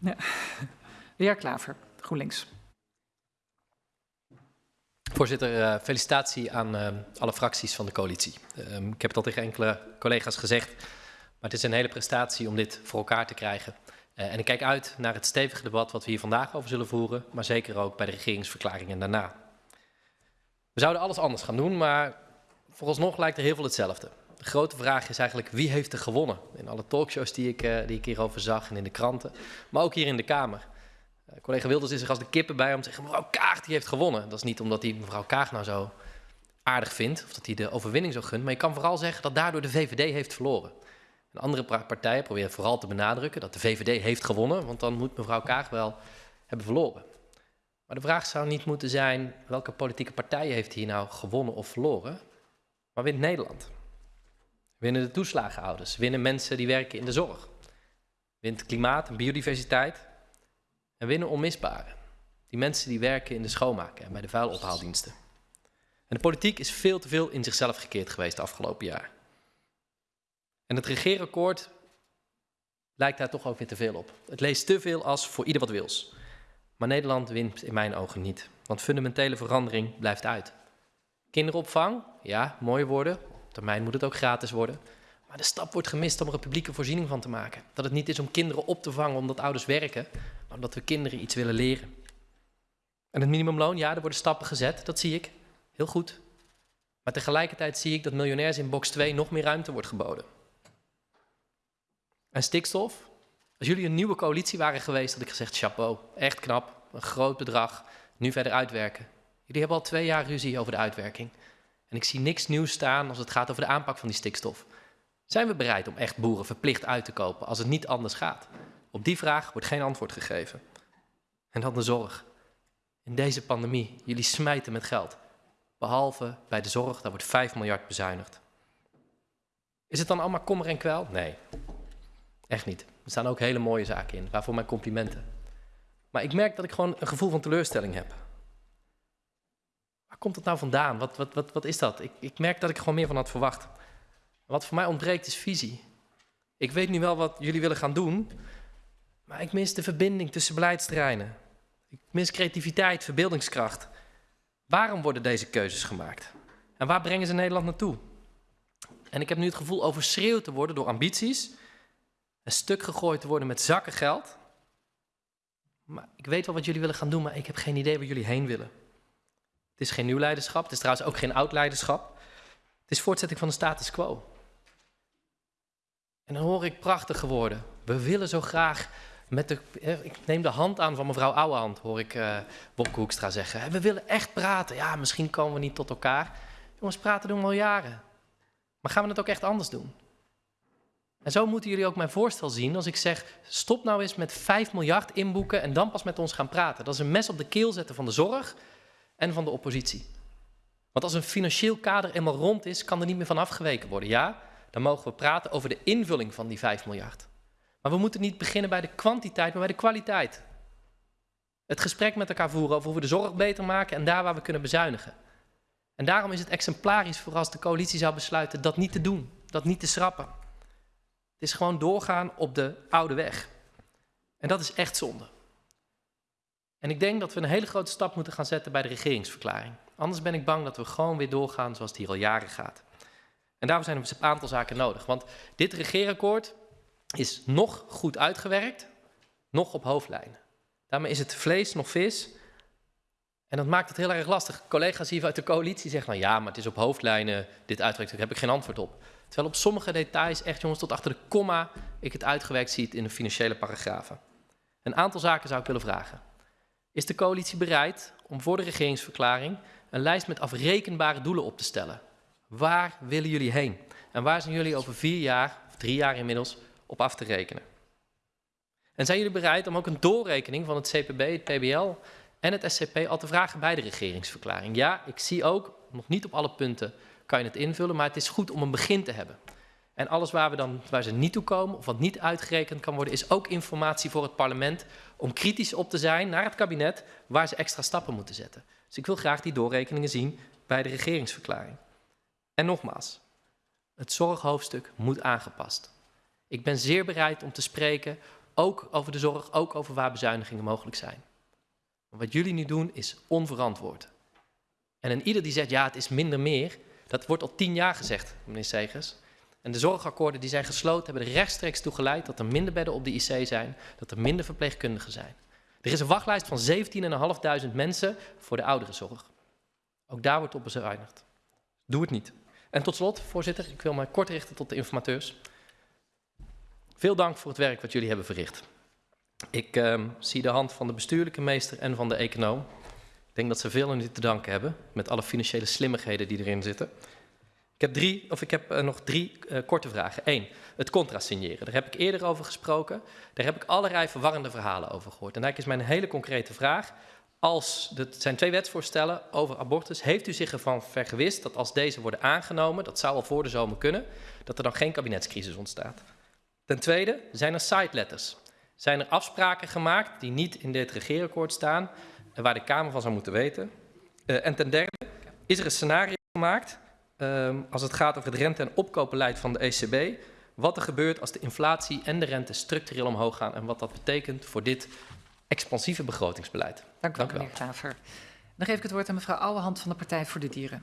Ja. De heer Klaver, GroenLinks. Voorzitter, uh, felicitatie aan uh, alle fracties van de coalitie. Uh, ik heb het al tegen enkele collega's gezegd, maar het is een hele prestatie om dit voor elkaar te krijgen. en ik kijk uit naar het stevige debat wat we hier vandaag over zullen voeren, maar zeker ook bij de regeringsverklaringen daarna. We zouden alles anders gaan doen, maar vooralsnog lijkt er heel veel hetzelfde. De grote vraag is eigenlijk wie heeft er gewonnen? In alle talkshows die ik, die ik hierover zag en in de kranten, maar ook hier in de Kamer. Uh, collega Wilders is er als de kippen bij om te zeggen, mevrouw Kaag die heeft gewonnen. Dat is niet omdat hij mevrouw Kaag nou zo aardig vindt, of dat hij de overwinning zo gunt, maar je kan vooral zeggen dat daardoor de VVD heeft verloren. En andere partijen proberen vooral te benadrukken dat de VVD heeft gewonnen, want dan moet mevrouw Kaag wel hebben verloren. Maar de vraag zou niet moeten zijn, welke politieke partij heeft hier nou gewonnen of verloren, maar wint Nederland? Winnen de toeslagenhouders? Winnen mensen die werken in de zorg? Wint klimaat en biodiversiteit? En winnen onmisbare. Die mensen die werken in de schoonmaken en bij de vuilophaaldiensten. En de politiek is veel te veel in zichzelf gekeerd geweest de afgelopen jaar. En het regeerakkoord lijkt daar toch ook weer te veel op. Het leest te veel als voor ieder wat wils. Maar Nederland wint in mijn ogen niet, want fundamentele verandering blijft uit. Kinderopvang, ja, mooie woorden. Termijn moet het ook gratis worden. Maar de stap wordt gemist om er een publieke voorziening van te maken. Dat het niet is om kinderen op te vangen omdat ouders werken, maar omdat we kinderen iets willen leren. En het minimumloon, ja, er worden stappen gezet, dat zie ik. Heel goed. Maar tegelijkertijd zie ik dat miljonairs in box 2 nog meer ruimte wordt geboden. En stikstof? Als jullie een nieuwe coalitie waren geweest, had ik gezegd, chapeau, echt knap, een groot bedrag, nu verder uitwerken. Jullie hebben al twee jaar ruzie over de uitwerking. En ik zie niks nieuws staan als het gaat over de aanpak van die stikstof. Zijn we bereid om echt boeren verplicht uit te kopen als het niet anders gaat? Op die vraag wordt geen antwoord gegeven. En dan de zorg. In deze pandemie, jullie smijten met geld. Behalve bij de zorg, daar wordt 5 miljard bezuinigd. Is het dan allemaal kommer en kwel? Nee, echt niet. Er staan ook hele mooie zaken in, waarvoor mijn complimenten. Maar ik merk dat ik gewoon een gevoel van teleurstelling heb. Komt het nou vandaan? Wat, wat, wat, wat is dat? Ik, ik merk dat ik gewoon meer van had verwacht. Wat voor mij ontbreekt is visie. Ik weet nu wel wat jullie willen gaan doen, maar ik mis de verbinding tussen beleidsterreinen. Ik mis creativiteit, verbeeldingskracht. Waarom worden deze keuzes gemaakt? En waar brengen ze Nederland naartoe? En ik heb nu het gevoel overschreeuwd te worden door ambities, een stuk gegooid te worden met zakken geld. Maar ik weet wel wat jullie willen gaan doen, maar ik heb geen idee waar jullie heen willen. Het is geen nieuw leiderschap, het is trouwens ook geen oud leiderschap. Het is voortzetting van de status quo. En dan hoor ik prachtige woorden. We willen zo graag met de. Ik neem de hand aan van mevrouw Ouwehand, hoor ik uh, Wopke Hoekstra zeggen. We willen echt praten. Ja, misschien komen we niet tot elkaar. Jongens, praten doen we al jaren. Maar gaan we het ook echt anders doen? En zo moeten jullie ook mijn voorstel zien als ik zeg: stop nou eens met 5 miljard inboeken en dan pas met ons gaan praten. Dat is een mes op de keel zetten van de zorg en van de oppositie. Want als een financieel kader eenmaal rond is, kan er niet meer van afgeweken worden. Ja, dan mogen we praten over de invulling van die 5 miljard. Maar we moeten niet beginnen bij de kwantiteit, maar bij de kwaliteit. Het gesprek met elkaar voeren over hoe we de zorg beter maken en daar waar we kunnen bezuinigen. En daarom is het exemplarisch voor als de coalitie zou besluiten dat niet te doen, dat niet te schrappen. Het is gewoon doorgaan op de oude weg. En dat is echt zonde. En ik denk dat we een hele grote stap moeten gaan zetten bij de regeringsverklaring. Anders ben ik bang dat we gewoon weer doorgaan zoals het hier al jaren gaat. En daarvoor zijn er dus een aantal zaken nodig. Want dit regeerakkoord is nog goed uitgewerkt, nog op hoofdlijnen. Daarmee is het vlees nog vis. En dat maakt het heel erg lastig. Collega's hier uit de coalitie zeggen dan ja, maar het is op hoofdlijnen dit uitgewerkt. Daar heb ik geen antwoord op. Terwijl op sommige details, echt jongens, tot achter de komma, ik het uitgewerkt zie in de financiële paragrafen. Een aantal zaken zou ik willen vragen. Is de coalitie bereid om voor de regeringsverklaring een lijst met afrekenbare doelen op te stellen? Waar willen jullie heen? En waar zijn jullie over vier jaar, of drie jaar inmiddels, op af te rekenen? En zijn jullie bereid om ook een doorrekening van het CPB, het PBL en het SCP al te vragen bij de regeringsverklaring? Ja, ik zie ook, nog niet op alle punten kan je het invullen, maar het is goed om een begin te hebben. En alles waar, we dan, waar ze niet toe komen of wat niet uitgerekend kan worden, is ook informatie voor het parlement om kritisch op te zijn naar het kabinet waar ze extra stappen moeten zetten. Dus ik wil graag die doorrekeningen zien bij de regeringsverklaring. En nogmaals, het zorghoofdstuk moet aangepast. Ik ben zeer bereid om te spreken ook over de zorg, ook over waar bezuinigingen mogelijk zijn. Wat jullie nu doen is onverantwoord. En een ieder die zegt, ja, het is minder meer, dat wordt al tien jaar gezegd, meneer Segers. En de zorgakkoorden die zijn gesloten hebben er rechtstreeks toe geleid dat er minder bedden op de IC zijn, dat er minder verpleegkundigen zijn. Er is een wachtlijst van 17.500 mensen voor de ouderenzorg. Ook daar wordt op bezuinigd. Doe het niet. En tot slot, voorzitter, ik wil me kort richten tot de informateurs. Veel dank voor het werk wat jullie hebben verricht. Ik uh, zie de hand van de bestuurlijke meester en van de econoom. Ik denk dat ze veel aan u te danken hebben, met alle financiële slimmigheden die erin zitten. Ik heb, drie, of ik heb uh, nog drie uh, korte vragen. Eén, het contrasigneren. Daar heb ik eerder over gesproken. Daar heb ik allerlei verwarrende verhalen over gehoord. En eigenlijk is mijn hele concrete vraag. Als, het zijn twee wetsvoorstellen over abortus. Heeft u zich ervan vergewist dat als deze worden aangenomen, dat zou al voor de zomer kunnen, dat er dan geen kabinetscrisis ontstaat? Ten tweede, zijn er side letters? Zijn er afspraken gemaakt die niet in dit regeerakkoord staan waar de Kamer van zou moeten weten? Uh, en ten derde, is er een scenario gemaakt um, als het gaat over het rente- en opkoopbeleid van de ECB? Wat er gebeurt als de inflatie en de rente structureel omhoog gaan en wat dat betekent voor dit expansieve begrotingsbeleid. Dank u wel, meneer Klaver. Dan geef ik het woord aan mevrouw Ouwehand van de Partij voor de Dieren.